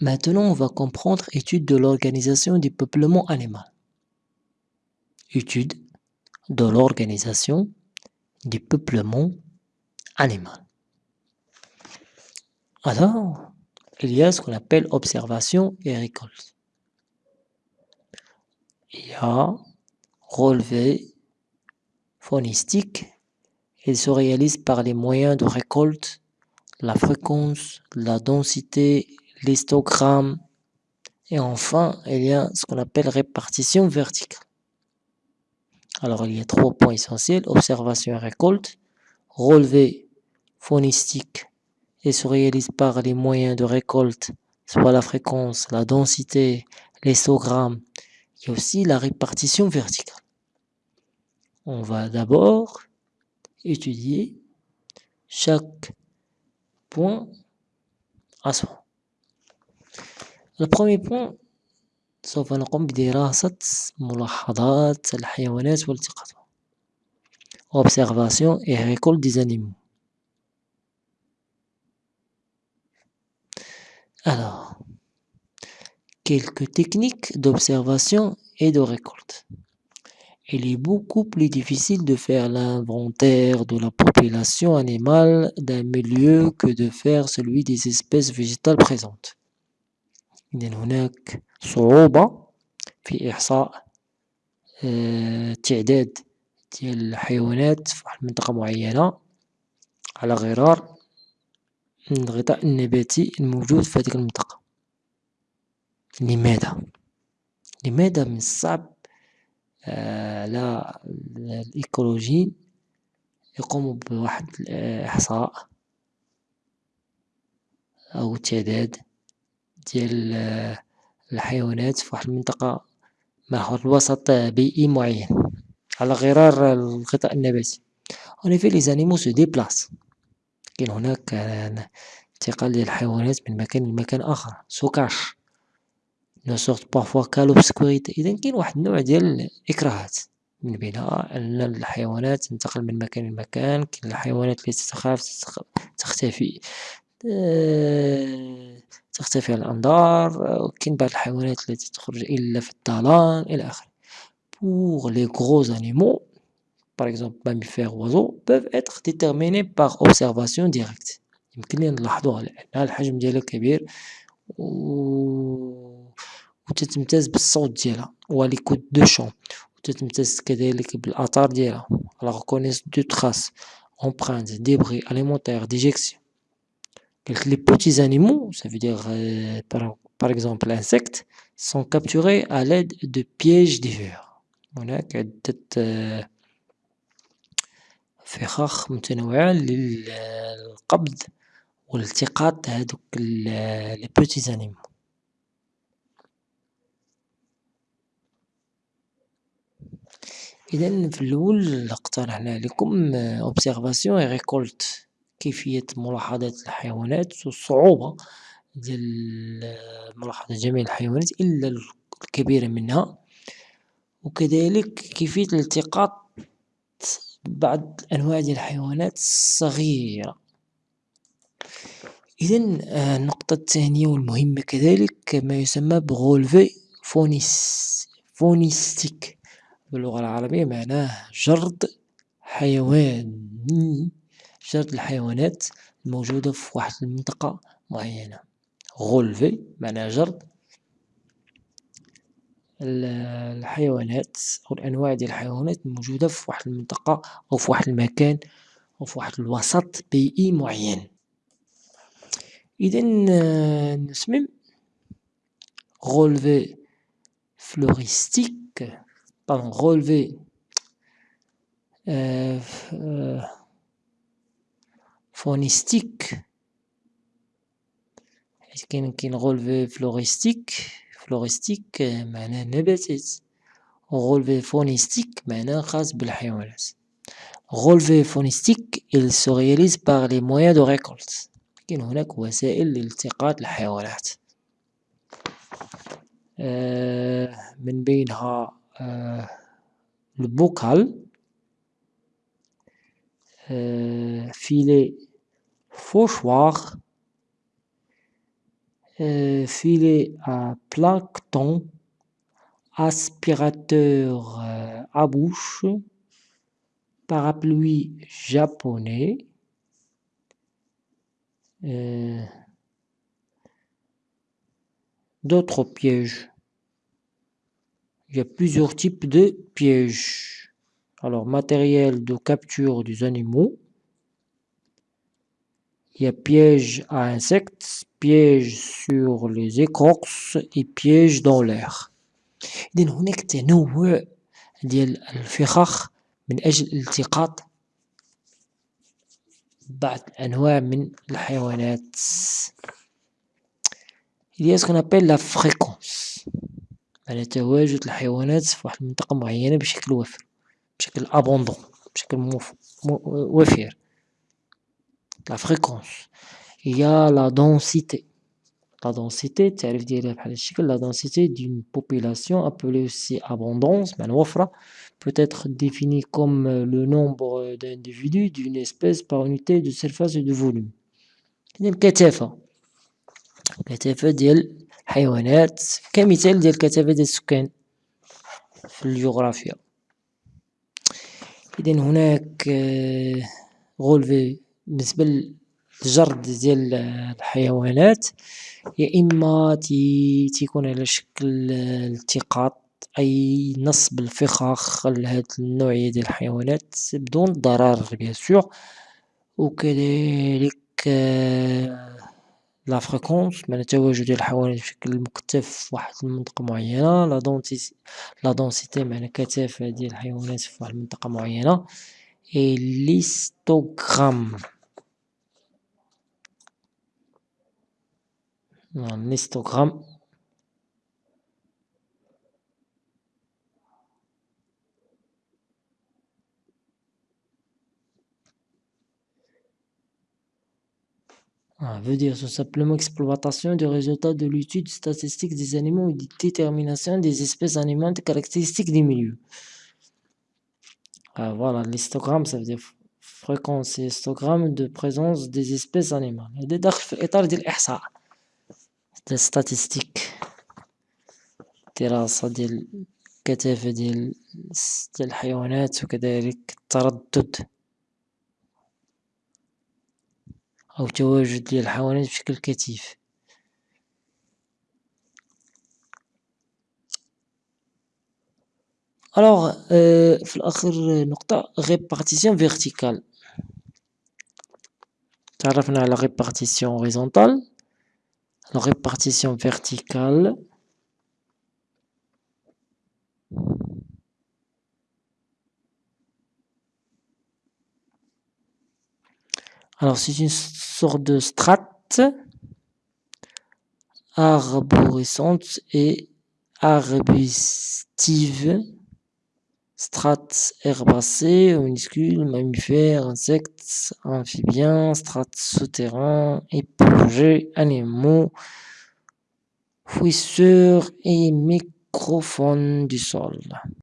Maintenant, on va comprendre étude de l'organisation du peuplement animal. Étude de l'organisation du peuplement animal. Alors, il y a ce qu'on appelle observation et récolte. Il y a relevé phonistique. Il se réalise par les moyens de récolte, la fréquence, la densité, l'histogramme. Et enfin, il y a ce qu'on appelle répartition verticale. Alors, il y a trois points essentiels, observation et récolte, relevé phonistique et se réalise par les moyens de récolte, soit la fréquence, la densité, l'histogramme, et aussi la répartition verticale. On va d'abord étudier chaque point à soi. Le premier point سوف نقوم بدراسة ملاحظات الحيوانات والتقاطها observation et récolte des animaux. Alors, quelques techniques d'observation et de récolte. Il est beaucoup plus difficile de faire l'inventaire de la population animale d'un milieu que de faire celui des espèces végétales présentes. إذن هناك صعوبة في إحصاء تعداد ديال الحيوانات في واحد المنطقة معينة على غرار الغطاء النباتي الموجود في هذيك المنطقة. لماذا؟ لماذا من الصعب على الإيكولوجيين يقوموا بواحد الإحصاء أو تعداد ديال الحيوانات في واحد المنطقة مع واحد الوسط بيئي معين على غرار الغطاء النباتي. En effet les animaux se déplacent. كاين هناك انتقال ديال الحيوانات من مكان لمكان آخر. سوكاش ne sortent parfois qu'à l'obscurité إذا كاين واحد النوع ديال الإكراهات. من بينها أن الحيوانات تنتقل من مكان لمكان. كاين الحيوانات التي تخاف تختفي. آه، تختفي الأنظار آه، كاين بعض الحيوانات التي تخرج إلا في الظلام إلى آخره. pour les gros animaux par exemple mammifères, oiseaux peuvent être déterminés par observation directe يمكن لي نلاحظوها لأن الحجم ديالها كبير و تتمتاز بالصوت ديالها و les و les codes de chants تتمتاز كذلك بالاثار ديالها. la reconnaissance de traces, empreintes, débris alimentaires, déjections les petits animaux ça veut dire par exemple insectes sont capturés à l'aide de pièges divers هناك عدة فخاخ متنوعة للقبض والالتقاط هادوك لي بوتي زانيمو. إذا في الأول اقترحنا عليكم observation et récolte كيفية ملاحظة الحيوانات والصعوبة ديال ملاحظة جميع الحيوانات إلا الكبيرة منها وكذلك كيفية الالتقاط بعض أنواع ديال الحيوانات الصغيرة. إذا النقطة الثانية والمهمة كذلك ما يسمى ب relevé faunis- faunistique باللغة العربية معناه جرد حيواني جرد الحيوانات الموجودة في واحد المنطقة معينة. relevé معناه جرد الحيوانات أو الأنواع ديال الحيوانات الموجودة في واحد المنطقة أو في واحد المكان أو في واحد الوسط بيئي معين. إذا نسمم relevé floristique pardon relevé فونيستيك حيت كاين relevé floristique? Floristique معناه نباتات relevé phonistique معناه خاص بالحيوانات. relevé phonistique il se réalise par les moyens de récolte. كاين هناك وسائل لالتقاط الحيوانات من بينها البوكال فيلي Fauchoir. Euh, Filet à plancton, aspirateur euh, à bouche, parapluie japonais, euh, d'autres pièges. Il y a plusieurs types de pièges. Alors, matériel de capture des animaux, Il y a piège à insectes, piège sur les écorces et piège dans l'air. إذن هناك تنوع ديال الفخاخ من أجل التقاط بعض الأنواع من الحيوانات. Il y a ce qu'on appelle la fréquence يعني تواجد الحيوانات في واحد المنطقة معينة بشكل وافر بشكل abondant بشكل وافر. La fréquence il y a la densité la densité التعريف ديالها بحال هالشكل la densité d'une population appelée aussi abondance معنى وفرة peut être définie comme le nombre d'individus d'une espèce par unité de surface et de volume. الكثافة الكثافة ديال الحيوانات كمثال ديال الكثافة ديال السكان في الجغرافيا. إذن هناك غولفي بالنسبة للجرد ديال الحيوانات يا إما تيكون على شكل التقاط أي نصب الفخاخ لهاد النوعية ديال الحيوانات بدون ضرر bien sûr. وكذلك la fréquence معنى تواجد الحيوانات بشكل مكثف في واحد المنطقة معينة. لا دونسيتي معنى كثافة ديال الحيوانات في واحد المنطقة معينة. إي ليستوغرام un histogramme. Ah, veut dire simplement exploitation du résultat de l'étude statistique des animaux et de détermination des espèces animales des caractéristiques des milieux. Ah, voilà, l'histogramme, ça veut dire fréquence et histogramme de présence des espèces animales. Et ديال ديال statistique دراسة ديال الكثافة ديال الحيوانات وكذلك التردد أو تواجد ديال الحيوانات بشكل كثيف. ألوغ في الأخير نقطة répartition verticale تعرفنا على répartition horizontale la répartition verticale. Alors c'est une sorte de strate. Arborescente et arbustive strates herbacées, minuscules, mammifères, insectes, amphibiens, strates souterrains, éponges, animaux, fouisseurs et microphones du sol.